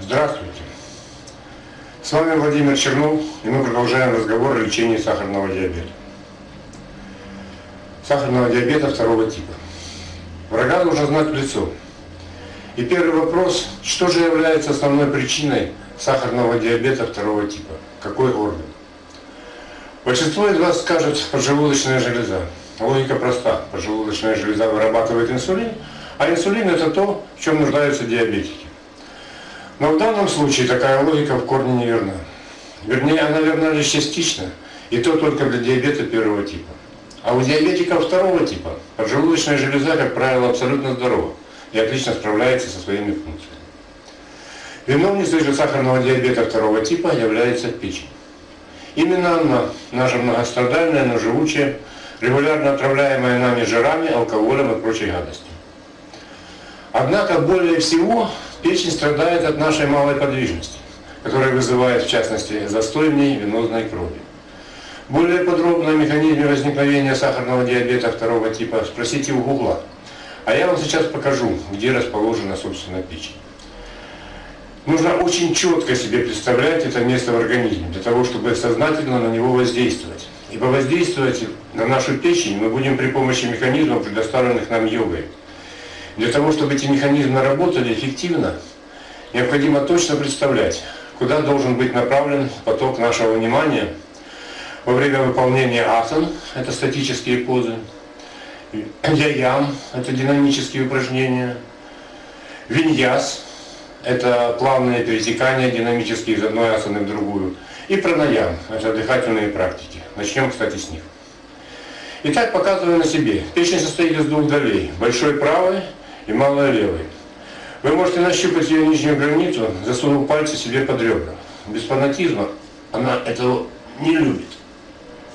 Здравствуйте! С вами Владимир Чернов, и мы продолжаем разговор о лечении сахарного диабета. Сахарного диабета второго типа. Врага нужно знать в лицо. И первый вопрос, что же является основной причиной сахарного диабета второго типа? Какой орган? Большинство из вас скажет поджелудочная железа. Логика проста. Поджелудочная железа вырабатывает инсулин, а инсулин это то, в чем нуждаются диабетики. Но в данном случае такая логика в корне не верна. Вернее, она верна лишь частично, и то только для диабета первого типа. А у диабетиков второго типа поджелудочная железа, как правило, абсолютно здорова и отлично справляется со своими функциями. Виновницей же сахарного диабета второго типа является печень. Именно она, наша многострадальная, но живучая, регулярно отравляемая нами жирами, алкоголем и прочей гадостью. Однако более всего печень страдает от нашей малой подвижности, которая вызывает, в частности, застой в ней венозной крови. Более подробно о механизме возникновения сахарного диабета второго типа спросите у Гугла. А я вам сейчас покажу, где расположена, собственно, печень. Нужно очень четко себе представлять это место в организме, для того, чтобы сознательно на него воздействовать. Ибо воздействовать на нашу печень мы будем при помощи механизмов, предоставленных нам йогой. Для того, чтобы эти механизмы работали эффективно, необходимо точно представлять, куда должен быть направлен поток нашего внимания во время выполнения асан, это статические позы, яям, это динамические упражнения, виньяс, это плавные перетекания динамические из одной асаны в другую, и пранаям, это дыхательные практики. Начнем, кстати, с них. Итак, показываю на себе. Печень состоит из двух долей, большой правой и малой левой. Вы можете нащупать ее нижнюю границу, засунув пальцы себе под ребра. Без фанатизма она этого не любит.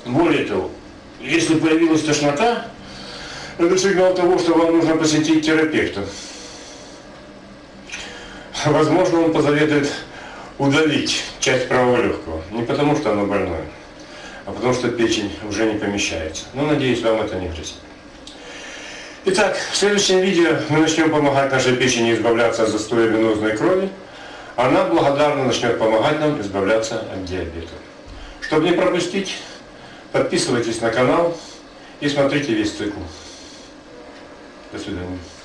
Более того, если появилась тошнота, это сигнал того, что вам нужно посетить терапевта. Возможно, он позаветует удалить часть правого легкого. Не потому, что оно больное, а потому, что печень уже не помещается. Но, надеюсь, вам это не грозит. Итак, в следующем видео мы начнем помогать нашей печени избавляться от застоя венозной крови. Она благодарно начнет помогать нам избавляться от диабета. Чтобы не пропустить, подписывайтесь на канал и смотрите весь цикл. Mr. Daniels.